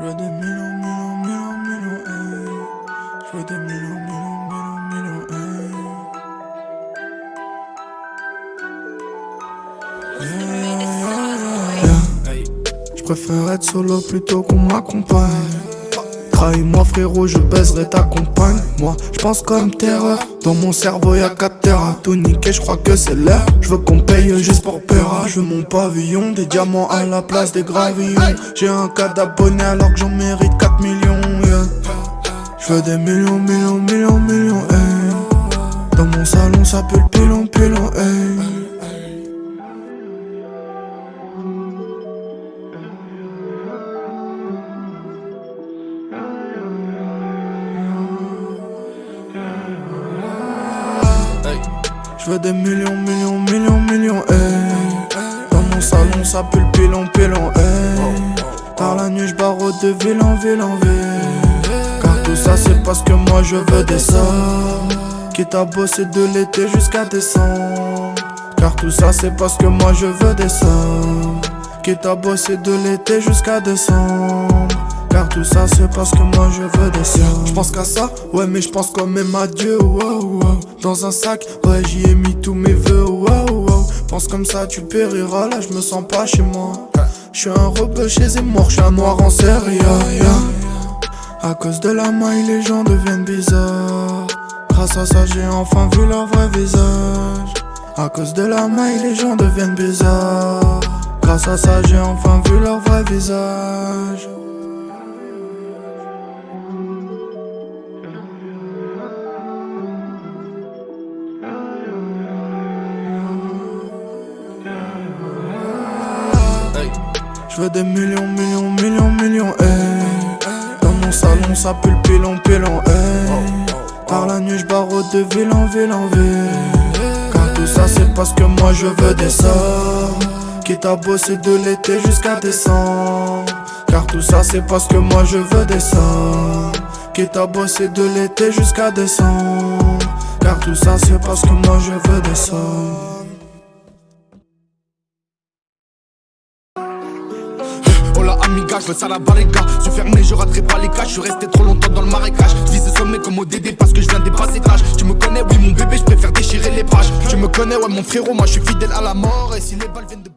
Je veux des millions, millions, millions, millions, hey. Je veux des millions, millions, millions, millions, hey. Yeah, yeah, yeah, yeah. Je préfère être solo plutôt qu'on m'accompagne. Trahis-moi frérot, je baiserai ta compagne. Moi, je pense comme terreur. Dans mon cerveau y'a 4 terres Tout niquer, je crois que c'est l'heure. Je veux qu'on paye juste pour peur. Je veux mon pavillon, des diamants à la place des gravillons. J'ai un cas d'abonnés alors que j'en mérite 4 millions yeah. Je veux des millions, millions, millions, millions hey. Dans mon salon ça pue le Je veux des millions, millions, millions, millions, hey. Dans mon salon, ça pue le pilon, pilon, hey. Par la nuit, j'barre de ville en ville en ville. Car tout ça, c'est parce que moi je veux des sommes. Quitte à bosser de l'été jusqu'à décembre. Car tout ça, c'est parce que moi je veux des sommes. Quitte à bosser de l'été jusqu'à décembre. Car tout ça c'est parce que moi je veux des sommes Je pense qu'à ça, ouais mais je pense quand même à Dieu. Dans un sac, ouais j'y ai mis tous mes vœux. Pense comme ça tu périras, là je me sens pas chez moi. Je suis un rebeu chez Zemmour, je suis un noir en série À cause de la maille les gens deviennent bizarres. Grâce à ça j'ai enfin vu leur vrai visage. À cause de la maille les gens deviennent bizarres. Grâce à ça j'ai enfin vu leur vrai visage des millions, millions, millions, millions, hey. Dans mon salon, ça pue le pilon, pilon, hey. Par la nuit, j'barre de ville en ville en ville. Car tout ça, c'est parce que moi je veux des sommes. Quitte à bosser de l'été jusqu'à décembre. Car tout ça, c'est parce que moi je veux des sommes. Quitte à bosser de l'été jusqu'à décembre. Car tout ça, c'est parce que moi je veux des sommes. Je veux ça la barriga. Je fermé, je raterai pas les caches Je suis resté trop longtemps dans le marécage. Je vis ce sommet comme au DD parce que je viens des passages Tu me connais, oui mon bébé, je préfère déchirer les pages. Tu me connais, ouais mon frérot, moi je suis fidèle à la mort. Et si les balles viennent de